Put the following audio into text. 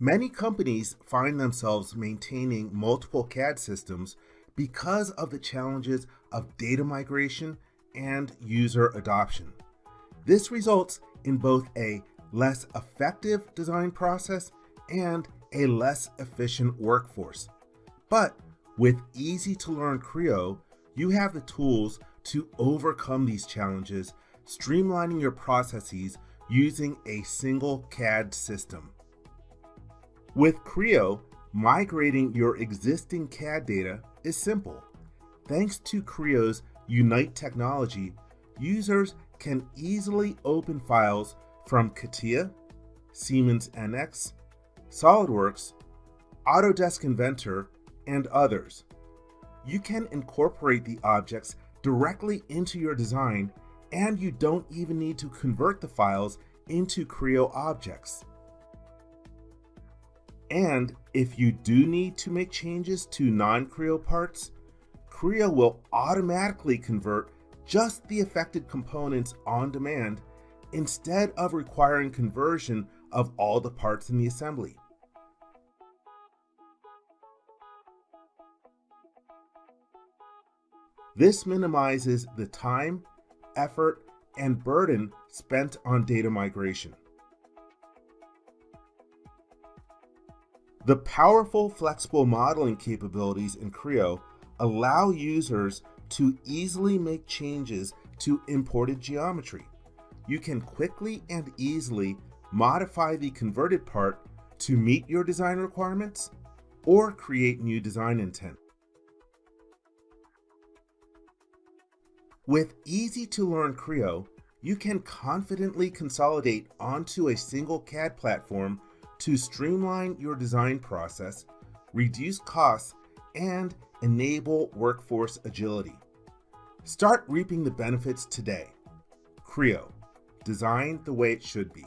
Many companies find themselves maintaining multiple CAD systems because of the challenges of data migration and user adoption. This results in both a less effective design process and a less efficient workforce. But with easy to learn Creo, you have the tools to overcome these challenges, streamlining your processes using a single CAD system. With Creo, migrating your existing CAD data is simple. Thanks to Creo's Unite technology, users can easily open files from CATIA, Siemens NX, SOLIDWORKS, Autodesk Inventor, and others. You can incorporate the objects directly into your design and you don't even need to convert the files into Creo objects. And if you do need to make changes to non-Creo parts, Creo will automatically convert just the affected components on demand instead of requiring conversion of all the parts in the assembly. This minimizes the time, effort, and burden spent on data migration. The powerful flexible modeling capabilities in Creo allow users to easily make changes to imported geometry. You can quickly and easily modify the converted part to meet your design requirements or create new design intent. With easy to learn Creo, you can confidently consolidate onto a single CAD platform to streamline your design process, reduce costs, and enable workforce agility. Start reaping the benefits today. Creo, design the way it should be.